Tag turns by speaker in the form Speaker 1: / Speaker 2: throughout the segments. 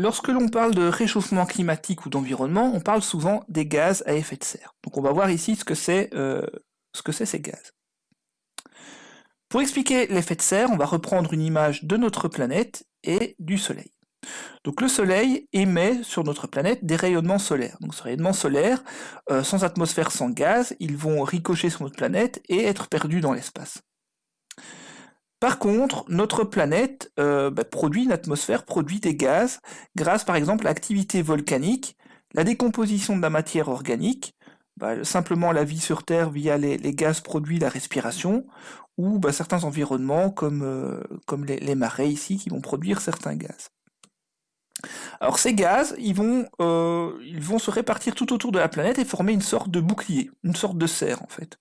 Speaker 1: lorsque l'on parle de réchauffement climatique ou d'environnement, on parle souvent des gaz à effet de serre. Donc on va voir ici ce que c'est euh, ce que c'est ces gaz. Pour expliquer l'effet de serre, on va reprendre une image de notre planète et du Soleil. Donc le Soleil émet sur notre planète des rayonnements solaires. Donc ces rayonnements solaires, euh, sans atmosphère, sans gaz, ils vont ricocher sur notre planète et être perdus dans l'espace. Par contre, notre planète euh, bah, produit une atmosphère, produit des gaz, grâce par exemple à l'activité volcanique, la décomposition de la matière organique, bah, simplement la vie sur Terre via les, gaz produits, la respiration, ou bah, certains environnements comme, euh, les, marais ici qui vont produire certains gaz. Alors ces gaz, euh, ils vont se répartir tout autour de la planète et former une sorte de bouclier, une sorte de serre en fait.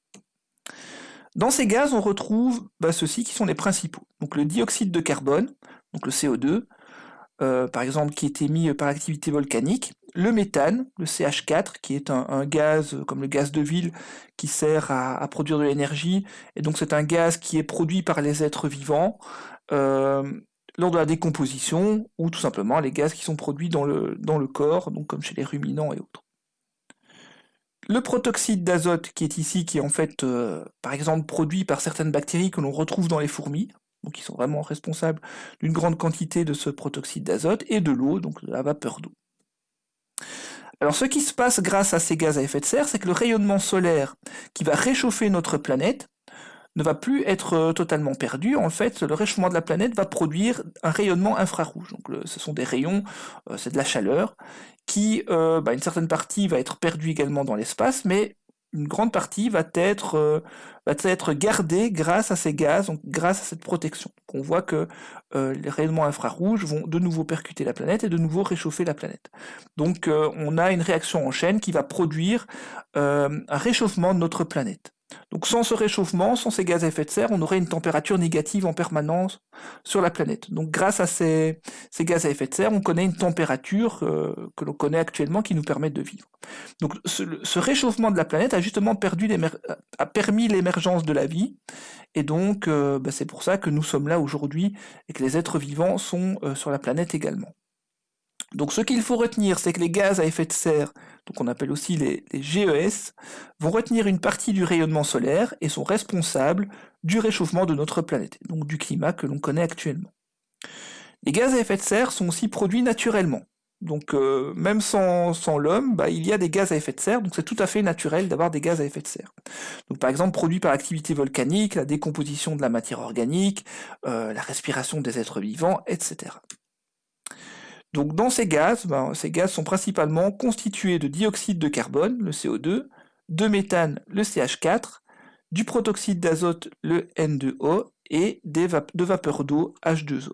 Speaker 1: Dans ces gaz, on retrouve bah, ceux-ci qui sont les principaux. Donc le dioxyde de carbone, donc le CO2, euh, par exemple, qui est émis par l'activité volcanique, le méthane, le CH4, qui est un, gaz comme le gaz de ville qui sert à, produire de l'énergie, et donc c'est un gaz qui est produit par les êtres vivants euh, lors de la décomposition, ou tout simplement les gaz qui sont produits dans le, corps, comme chez les ruminants et autres. Le protoxyde d'azote qui est ici, qui est en fait, euh, par exemple, produit par certaines bactéries que l'on retrouve dans les fourmis, qui sont vraiment responsables d'une grande quantité de ce protoxyde d'azote, et de l'eau, donc de la vapeur d'eau. Alors ce qui se passe grâce à ces gaz à effet de serre, c'est que le rayonnement solaire qui va réchauffer notre planète ne va plus être euh, totalement perdu. En fait, le réchauffement de la planète va produire un rayonnement infrarouge. Ce sont des rayons, euh, c'est de la chaleur, qui, euh, bah, une certaine partie va être perdue également dans l'espace, mais une grande partie va être, va être gardée grâce à ces gaz, donc grâce à cette protection. on voit que les rayonnements infrarouges vont de nouveau percuter la planète et de nouveau réchauffer la planète. Donc on a une réaction en chaîne qui va produire un réchauffement de notre planète. Donc sans ce réchauffement, sans ces gaz à effet de serre, on aurait une température négative en permanence sur la planète. Donc grâce à ces, gaz à effet de serre, on connaît une température euh, que l'on connaît actuellement qui nous permet de vivre. Donc ce, réchauffement de la planète a justement permis l'émergence de la vie, et donc euh, bah, c'est pour ça que nous sommes là aujourd'hui et que les êtres vivants sont euh, sur la planète également. Donc ce qu'il faut retenir, c'est que les gaz à effet de serre, donc on appelle aussi les, GES, vont retenir une partie du rayonnement solaire et sont responsables du réchauffement de notre planète, donc du climat que l'on connaît actuellement. Les gaz à effet de serre sont aussi produits naturellement. Donc euh, même sans, l'homme, bah, il y a des gaz à effet de serre, donc c'est tout à fait naturel d'avoir des gaz à effet de serre. Donc par exemple produits par l'activité volcanique, la décomposition de la matière organique, euh, la respiration des êtres vivants, etc. Donc dans ces gaz, ben, ces gaz sont principalement constitués de dioxyde de carbone, le CO2, de méthane, le CH4, du protoxyde d'azote, le N2O, et de vapeur d'eau, H2O.